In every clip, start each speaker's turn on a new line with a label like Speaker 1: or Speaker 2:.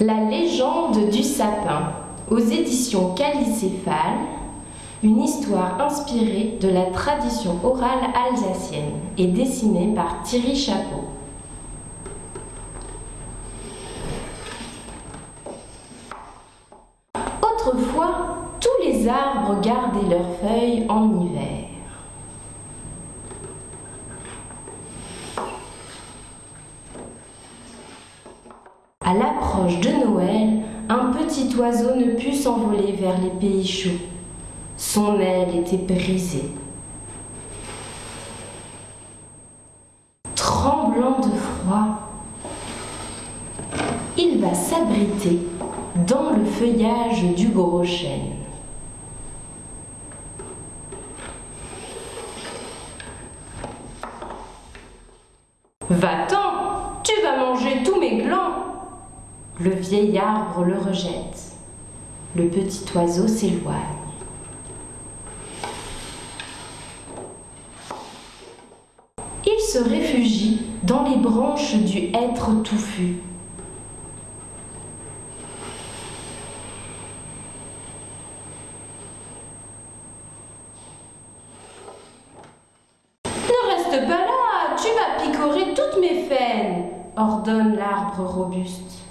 Speaker 1: La légende du sapin, aux éditions Calicéphale, une histoire inspirée de la tradition orale alsacienne et dessinée par Thierry Chapeau. Autrefois, tous les arbres gardaient leurs feuilles en hiver. À l'approche de Noël, un petit oiseau ne put s'envoler vers les pays chauds. Son aile était brisée. Tremblant de froid, il va s'abriter dans le feuillage du gros chêne. Va-t'en, tu vas manger tous mes glands. Le vieil arbre le rejette. Le petit oiseau s'éloigne. Il se réfugie dans les branches du hêtre touffu. Ne reste pas là, tu vas picorer toutes mes faines, ordonne l'arbre robuste.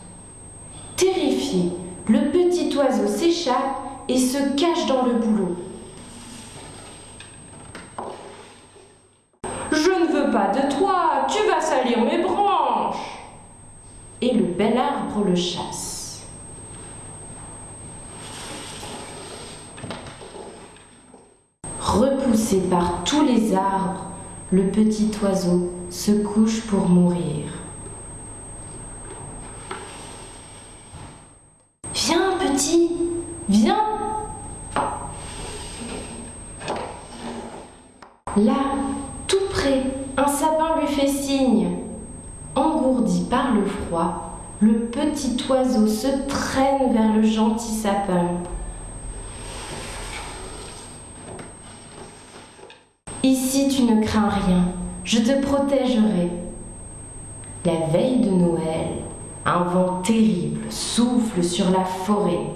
Speaker 1: Terrifié, le petit oiseau s'échappe et se cache dans le boulot. Je ne veux pas de toi, tu vas salir mes branches. Et le bel arbre le chasse. Repoussé par tous les arbres, le petit oiseau se couche pour mourir. Viens, petit, viens. Là, tout près, un sapin lui fait signe. Engourdi par le froid, le petit oiseau se traîne vers le gentil sapin. Ici, tu ne crains rien, je te protégerai. La veille de Noël, un vent terrible souffle sur la forêt.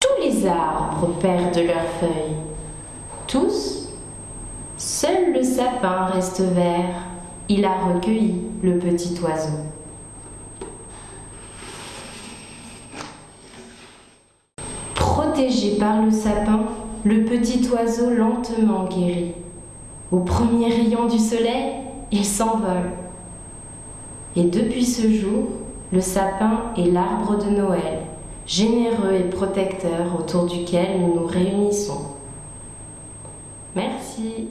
Speaker 1: Tous arbres perdent leurs feuilles. Tous Seul le sapin reste vert. Il a recueilli le petit oiseau. Protégé par le sapin, le petit oiseau lentement guérit. Au premier rayon du soleil, il s'envole. Et depuis ce jour, le sapin est l'arbre de Noël, généreux et protecteur autour duquel nous nous réunissons. Merci.